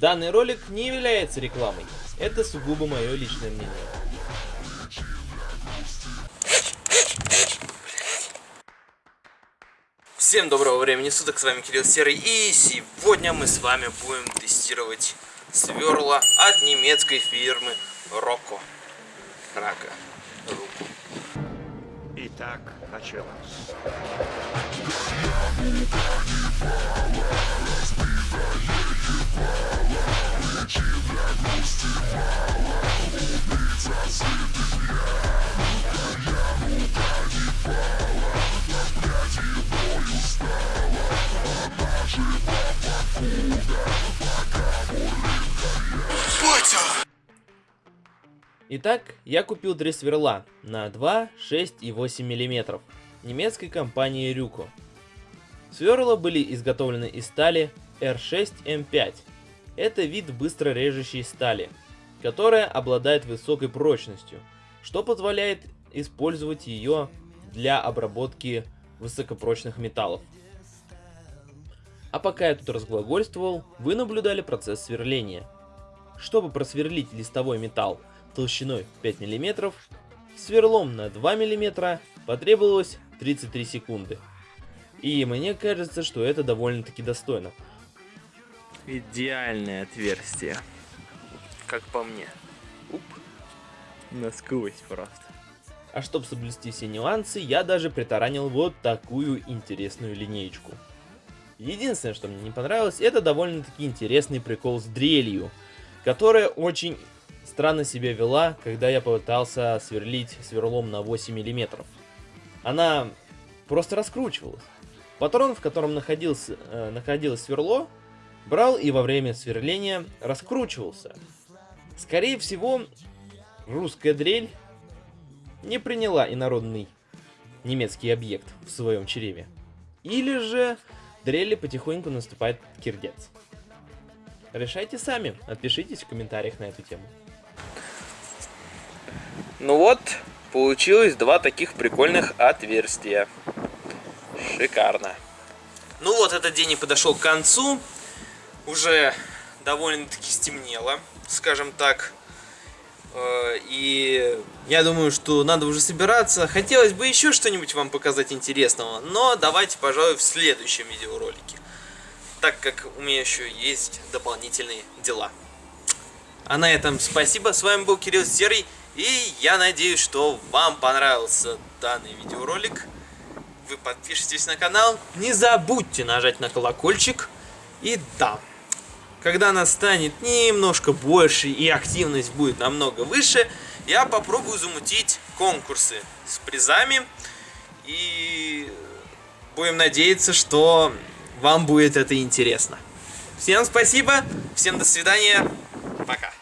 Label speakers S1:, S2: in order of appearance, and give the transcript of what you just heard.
S1: Данный ролик не является рекламой. Это сугубо мое личное мнение. Всем доброго времени суток, с вами Кирилл Серый, и сегодня мы с вами будем тестировать сверла от немецкой фирмы Rocco. Рака. Руку.
S2: Итак, началось.
S1: Итак, я купил три сверла на 2, 6 и 8 мм немецкой компании Рюко. Сверла были изготовлены из стали R6M5. Это вид быстро режущей стали, которая обладает высокой прочностью, что позволяет использовать ее для обработки высокопрочных металлов. А пока я тут разглагольствовал, вы наблюдали процесс сверления. Чтобы просверлить листовой металл толщиной 5 мм, сверлом на 2 мм потребовалось 33 секунды. И мне кажется, что это довольно-таки достойно.
S3: Идеальное отверстие. Как по мне. Уп. Насквозь просто.
S1: А чтобы соблюсти все нюансы, я даже притаранил вот такую интересную линеечку. Единственное, что мне не понравилось, это довольно-таки интересный прикол с дрелью, которая очень странно себя вела, когда я попытался сверлить сверлом на 8 мм. Она просто раскручивалась. Патрон, в котором находился, э, находилось сверло, брал и во время сверления раскручивался. Скорее всего, русская дрель не приняла инородный немецкий объект в своем чреве. Или же дрели потихоньку наступает кирдец. Решайте сами, отпишитесь в комментариях на эту тему.
S3: Ну вот, получилось два таких прикольных отверстия. Шикарно.
S1: Ну вот, этот день и подошел к концу. Уже довольно-таки стемнело, скажем так. Э, и я думаю, что надо уже собираться. Хотелось бы еще что-нибудь вам показать интересного, но давайте, пожалуй, в следующем видеоролике. Так как у меня еще есть дополнительные дела. А на этом спасибо. С вами был Кирилл Серый. И я надеюсь, что вам понравился данный видеоролик. Вы подпишитесь на канал. Не забудьте нажать на колокольчик. И да, когда нас станет немножко больше и активность будет намного выше, я попробую замутить конкурсы с призами. И будем надеяться, что вам будет это интересно. Всем спасибо, всем до свидания, пока.